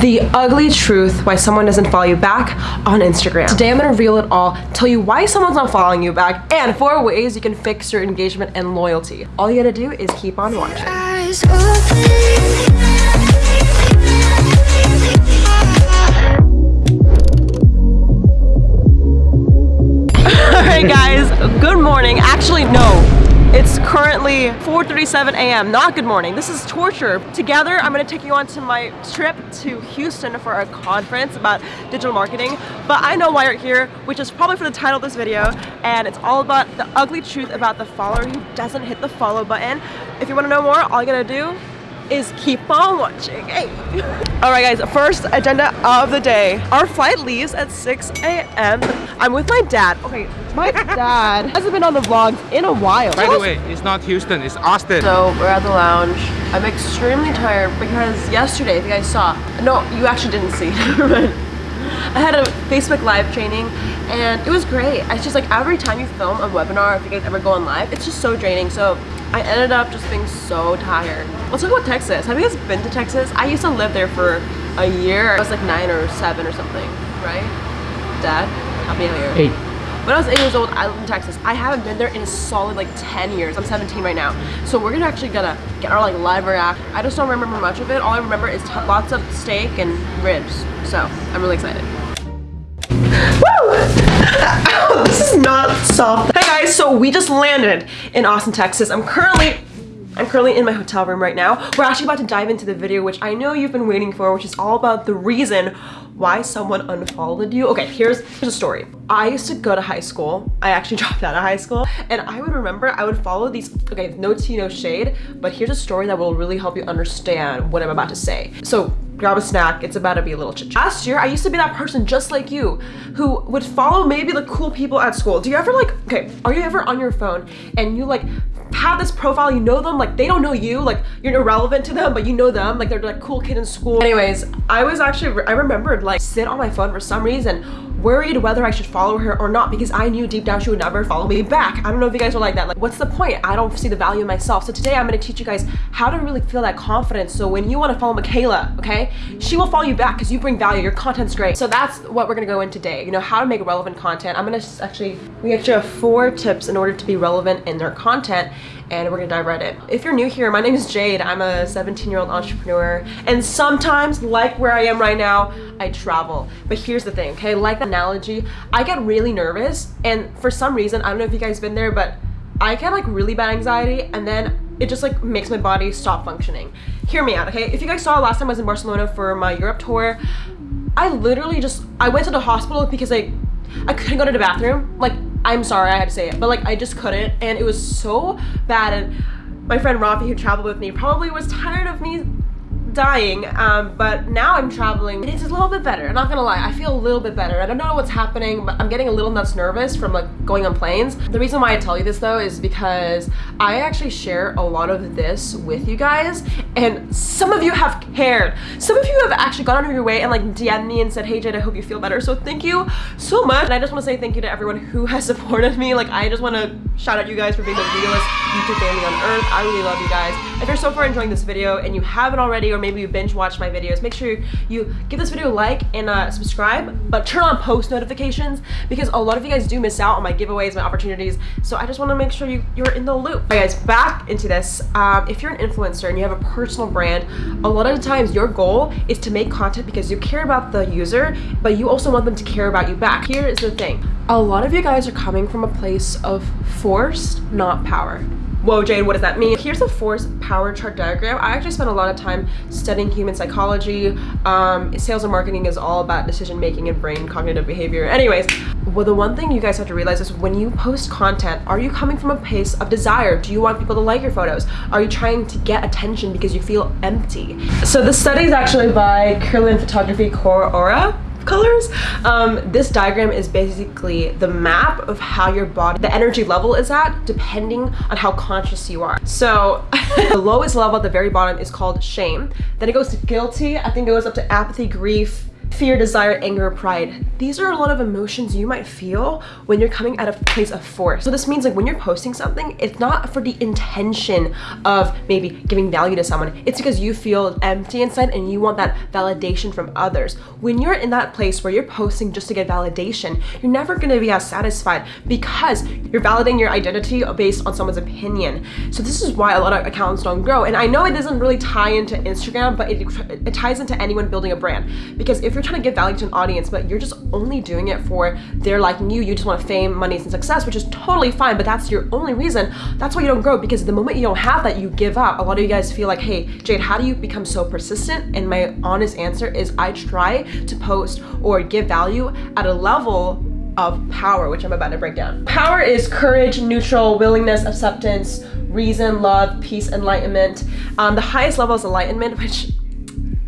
The ugly truth why someone doesn't follow you back on Instagram. Today I'm gonna reveal it all, tell you why someone's not following you back, and four ways you can fix your engagement and loyalty. All you gotta do is keep on watching. Alright guys, good morning. Actually, no. It's currently 4.37 a.m. Not good morning. This is torture. Together, I'm going to take you on to my trip to Houston for a conference about digital marketing. But I know why you're here, which is probably for the title of this video. And it's all about the ugly truth about the follower who doesn't hit the follow button. If you want to know more, all you got to do is keep on watching. Hey. All right, guys, first agenda of the day. Our flight leaves at 6 a.m. I'm with my dad. Okay, my dad hasn't been on the vlogs in a while. By the way, it's not Houston, it's Austin. So we're at the lounge. I'm extremely tired because yesterday, if you guys saw, no, you actually didn't see, I had a Facebook live training and it was great. It's just like every time you film a webinar, if you guys ever go on live, it's just so draining. So I ended up just being so tired. Let's talk about Texas. Have you guys been to Texas? I used to live there for a year. I was like nine or seven or something, right? Dad, help me out here. Eight. When I was eight years old, I lived in Texas. I haven't been there in a solid like 10 years. I'm 17 right now. So we're gonna actually gonna get our like live react. I just don't remember much of it. All I remember is lots of steak and ribs. So I'm really excited. Woo! this is not soft. Hey guys, so we just landed in Austin, Texas. I'm currently I'm currently in my hotel room right now. We're actually about to dive into the video, which I know you've been waiting for, which is all about the reason why someone unfollowed you. Okay, here's, here's a story. I used to go to high school. I actually dropped out of high school and I would remember I would follow these, okay, no tea, no shade, but here's a story that will really help you understand what I'm about to say. So grab a snack it's about to be a little chit, -chat. last year i used to be that person just like you who would follow maybe the cool people at school do you ever like okay are you ever on your phone and you like have this profile, you know them, like they don't know you, like you're irrelevant to them, but you know them, like they're like cool kid in school. Anyways, I was actually, I remembered like sit on my phone for some reason, worried whether I should follow her or not because I knew deep down she would never follow me back. I don't know if you guys are like that. Like what's the point? I don't see the value in myself. So today I'm gonna teach you guys how to really feel that confidence. So when you wanna follow Michaela, okay, she will follow you back because you bring value, your content's great. So that's what we're gonna go in today. You know, how to make relevant content. I'm gonna actually, we actually have four tips in order to be relevant in their content and we're gonna dive right in. If you're new here, my name is Jade. I'm a 17 year old entrepreneur and sometimes like where I am right now, I travel. But here's the thing, okay? Like the analogy, I get really nervous and for some reason, I don't know if you guys been there, but I get like really bad anxiety and then it just like makes my body stop functioning. Hear me out, okay? If you guys saw last time I was in Barcelona for my Europe tour, I literally just, I went to the hospital because I, I couldn't go to the bathroom. Like I'm sorry I had to say it, but like I just couldn't and it was so bad and my friend Rafi who traveled with me probably was tired of me dying um, but now I'm traveling it's a little bit better I'm not gonna lie I feel a little bit better. I don't know what's happening but I'm getting a little nuts nervous from like going on planes. The reason why I tell you this though is because I actually share a lot of this with you guys and some of you have cared. Some of you have actually gone out of your way and like DM'd me and said hey Jade I hope you feel better. So thank you so much and I just want to say thank you to everyone who has supported me. Like I just want to shout out you guys for being the realest YouTube family on earth. I really love you guys. If you're so far enjoying this video and you haven't already or maybe you binge watch my videos make sure you give this video a like and uh, subscribe but turn on post notifications because a lot of you guys do miss out on my giveaways my opportunities. So I just want to make sure you you're in the loop. Okay, guys back into this. Um, if you're an influencer and you have a personal brand a lot of the times your goal is to make content because you care about the user but you also want them to care about you back. Here is the thing. A lot of you guys are coming from a place of force not power Whoa, Jade, what does that mean? Here's a force power chart diagram. I actually spent a lot of time studying human psychology. Um, sales and marketing is all about decision making and brain cognitive behavior. Anyways, well, the one thing you guys have to realize is when you post content, are you coming from a place of desire? Do you want people to like your photos? Are you trying to get attention because you feel empty? So the study is actually by Kirlian Photography Core Aura colors. Um, this diagram is basically the map of how your body, the energy level is at depending on how conscious you are. So the lowest level at the very bottom is called shame. Then it goes to guilty. I think it goes up to apathy, grief, fear, desire, anger, pride. These are a lot of emotions you might feel when you're coming at a place of force. So this means like when you're posting something, it's not for the intention of maybe giving value to someone. It's because you feel empty inside and you want that validation from others. When you're in that place where you're posting just to get validation, you're never gonna be as satisfied because you're validating your identity based on someone's opinion. So this is why a lot of accounts don't grow. And I know it doesn't really tie into Instagram, but it, it ties into anyone building a brand. Because if you're trying to give value to an audience, but you're just only doing it for their liking you, you just want fame, money, and success, which is totally fine, but that's your only reason, that's why you don't grow. Because the moment you don't have that, you give up. A lot of you guys feel like, hey, Jade, how do you become so persistent? And my honest answer is I try to post or give value at a level of power, which I'm about to break down. Power is courage, neutral, willingness, acceptance, reason, love, peace, enlightenment. Um, the highest level is enlightenment, which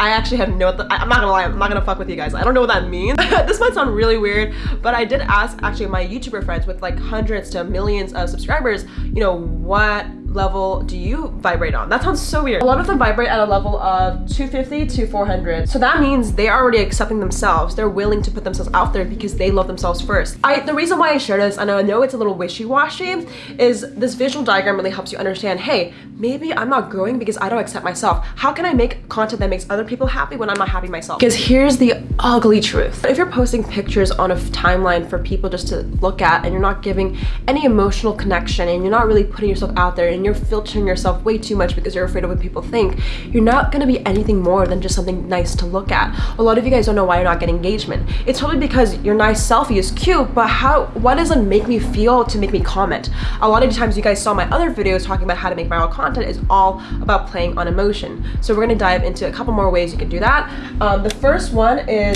I actually have no, I'm not gonna lie, I'm not gonna fuck with you guys. I don't know what that means. this might sound really weird, but I did ask actually my YouTuber friends with like hundreds to millions of subscribers, you know, what level do you vibrate on? That sounds so weird. A lot of them vibrate at a level of 250 to 400. So that means they are already accepting themselves. They're willing to put themselves out there because they love themselves first. I The reason why I share this, and I know it's a little wishy-washy, is this visual diagram really helps you understand, hey, maybe I'm not growing because I don't accept myself. How can I make content that makes other people happy when I'm not happy myself? Because here's the ugly truth. If you're posting pictures on a timeline for people just to look at and you're not giving any emotional connection and you're not really putting yourself out there and you're filtering yourself way too much because you're afraid of what people think, you're not gonna be anything more than just something nice to look at. A lot of you guys don't know why you're not getting engagement. It's probably because your nice selfie is cute, but how, what does it make me feel to make me comment? A lot of times you guys saw my other videos talking about how to make viral content is all about playing on emotion. So we're gonna dive into a couple more ways you can do that. Um, the first one is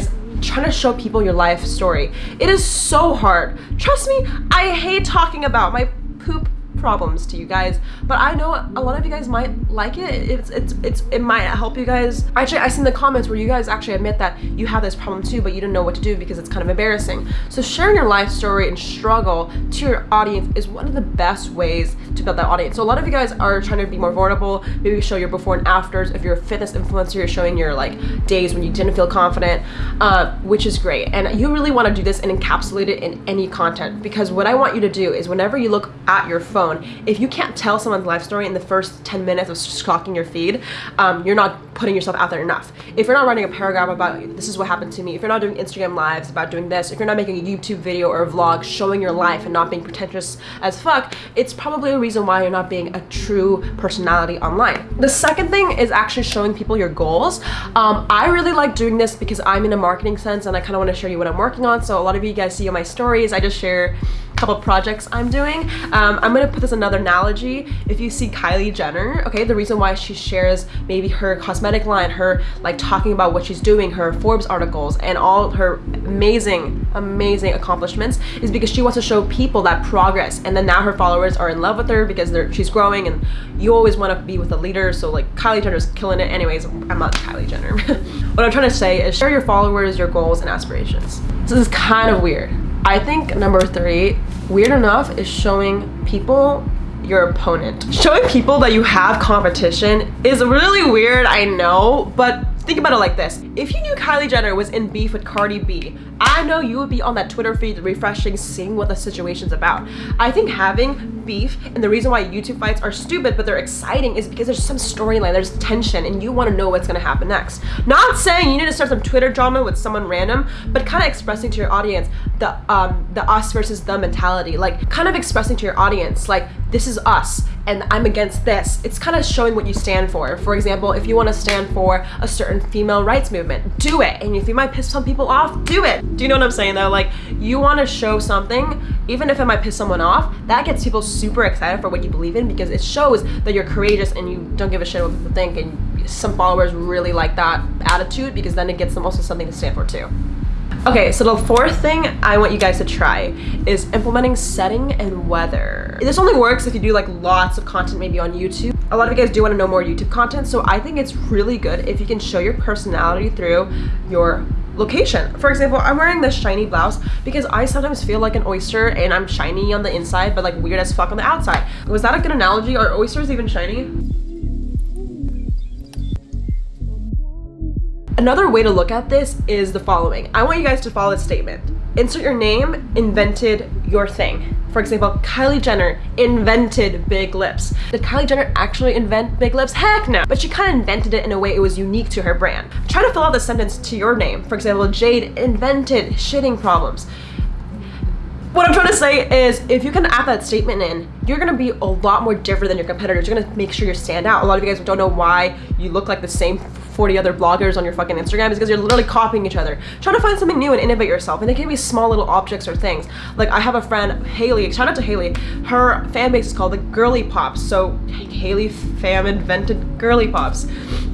trying to show people your life story. It is so hard. Trust me, I hate talking about my poop problems to you guys but i know a lot of you guys might like it. It's it's, it's it might help you guys. Actually i seen the comments where you guys actually admit that you have this problem too but you don't know what to do because it's kind of embarrassing. So sharing your life story and struggle to your audience is one of the best ways to build that audience. So a lot of you guys are trying to be more vulnerable maybe show your before and afters. If you're a fitness influencer you're showing your like days when you didn't feel confident uh, which is great. And you really want to do this and encapsulate it in any content because what i want you to do is whenever you look at your phone If you can't tell someone's life story in the first 10 minutes of stalking your feed, um, you're not putting yourself out there enough. If you're not writing a paragraph about this is what happened to me, if you're not doing Instagram lives about doing this, if you're not making a YouTube video or a vlog showing your life and not being pretentious as fuck, it's probably a reason why you're not being a true personality online. The second thing is actually showing people your goals. Um, I really like doing this because I'm in a marketing sense and I kind of want to show you what I'm working on. So a lot of you guys see my stories, I just share couple projects I'm doing. Um, I'm gonna put this another analogy. If you see Kylie Jenner, okay, the reason why she shares maybe her cosmetic line, her like talking about what she's doing, her Forbes articles, and all her amazing, amazing accomplishments is because she wants to show people that progress. And then now her followers are in love with her because she's growing and you always want to be with a leader. So like Kylie Jenner's killing it. Anyways, I'm not Kylie Jenner. what I'm trying to say is share your followers, your goals, and aspirations. This is kind of weird. I think number three, weird enough, is showing people your opponent. Showing people that you have competition is really weird, I know, but think about it like this. If you knew Kylie Jenner was in beef with Cardi B, I know you would be on that Twitter feed refreshing, seeing what the situation's about. I think having beef and the reason why YouTube fights are stupid but they're exciting is because there's some storyline, there's tension, and you want to know what's gonna happen next. Not saying you need to start some Twitter drama with someone random, but kind of expressing to your audience the um the us versus the mentality. Like kind of expressing to your audience, like this is us and I'm against this. It's kind of showing what you stand for. For example, if you want to stand for a certain female rights movement, do it. And if you might piss some people off, do it. Do you know what I'm saying though? Like you want to show something, even if it might piss someone off, that gets people super excited for what you believe in because it shows that you're courageous and you don't give a shit what people think and some followers really like that attitude because then it gets them also something to stand for too. Okay, so the fourth thing I want you guys to try is implementing setting and weather. This only works if you do like lots of content maybe on YouTube. A lot of you guys do want to know more YouTube content, so I think it's really good if you can show your personality through your location. For example, I'm wearing this shiny blouse because I sometimes feel like an oyster and I'm shiny on the inside but like weird as fuck on the outside. Was that a good analogy? Are oysters even shiny? Another way to look at this is the following. I want you guys to follow this statement. Insert your name, invented your thing. For example, Kylie Jenner invented big lips. Did Kylie Jenner actually invent big lips? Heck no. But she kind of invented it in a way it was unique to her brand. Try to fill out the sentence to your name. For example, Jade invented shitting problems. What I'm trying to say is if you can add that statement in, you're gonna be a lot more different than your competitors. You're gonna make sure you stand out. A lot of you guys don't know why you look like the same 40 other bloggers on your fucking Instagram is because you're literally copying each other. Try to find something new and innovate yourself. And they can be small little objects or things. Like I have a friend, Haley, shout out to Haley. Her fan base is called the Girly Pops. So Haley fam invented Girly Pops.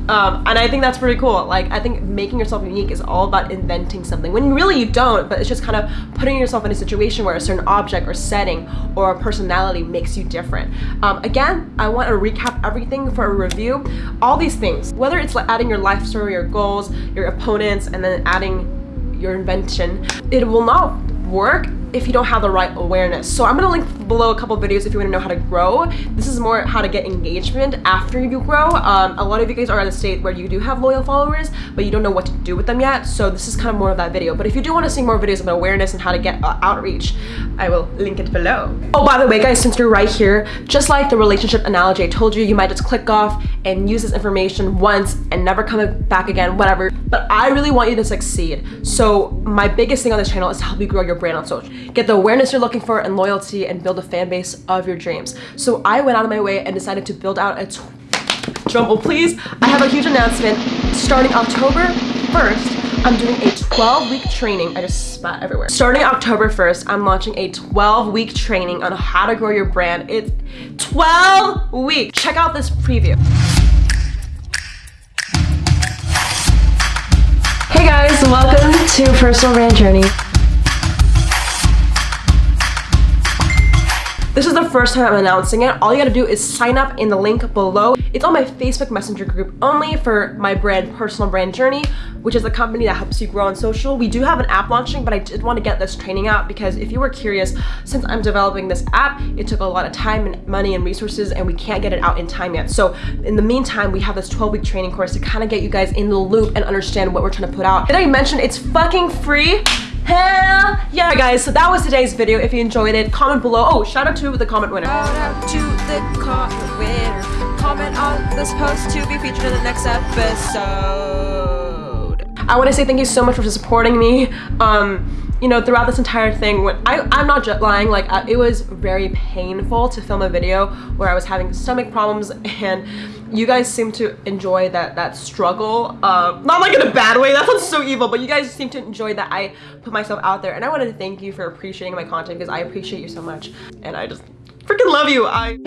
Um, and I think that's pretty cool. Like, I think making yourself unique is all about inventing something when really you don't, but it's just kind of putting yourself in a situation where a certain object or setting or a personality makes you different. Um, again, I want to recap everything for a review. All these things, whether it's like adding your life story, your goals, your opponents, and then adding your invention, it will not work if you don't have the right awareness. So I'm gonna link below a couple videos if you wanna know how to grow. This is more how to get engagement after you grow. Um, a lot of you guys are at a state where you do have loyal followers, but you don't know what to do with them yet. So this is kind of more of that video. But if you do wanna see more videos about awareness and how to get uh, outreach, I will link it below. Oh, by the way, guys, since you're right here, just like the relationship analogy I told you, you might just click off and use this information once and never come back again, whatever. But I really want you to succeed. So my biggest thing on this channel is to help you grow your brand on social get the awareness you're looking for and loyalty and build a fan base of your dreams. So I went out of my way and decided to build out a drumble please. I have a huge announcement starting October 1st. I'm doing a 12 week training. I just spat everywhere. Starting October 1st, I'm launching a 12 week training on how to grow your brand. It's 12 weeks. Check out this preview. Hey guys, welcome to Personal Brand Journey. This is the first time I'm announcing it. All you gotta do is sign up in the link below. It's on my Facebook Messenger group only for my brand, Personal Brand Journey, which is a company that helps you grow on social. We do have an app launching, but I did want to get this training out because if you were curious, since I'm developing this app, it took a lot of time and money and resources and we can't get it out in time yet. So in the meantime, we have this 12 week training course to kind of get you guys in the loop and understand what we're trying to put out. Did I mention it's fucking free? Hell yeah, guys. So that was today's video. If you enjoyed it, comment below. Oh, shout out to the comment winner. Shout out to the comment winner. Comment on this post to be featured in the next episode. I want to say thank you so much for supporting me. Um, you know, throughout this entire thing, when I, I'm not lying, like I, it was very painful to film a video where I was having stomach problems and you guys seem to enjoy that that struggle. Uh, not like in a bad way, that sounds so evil, but you guys seem to enjoy that I put myself out there and I wanted to thank you for appreciating my content because I appreciate you so much and I just freaking love you. I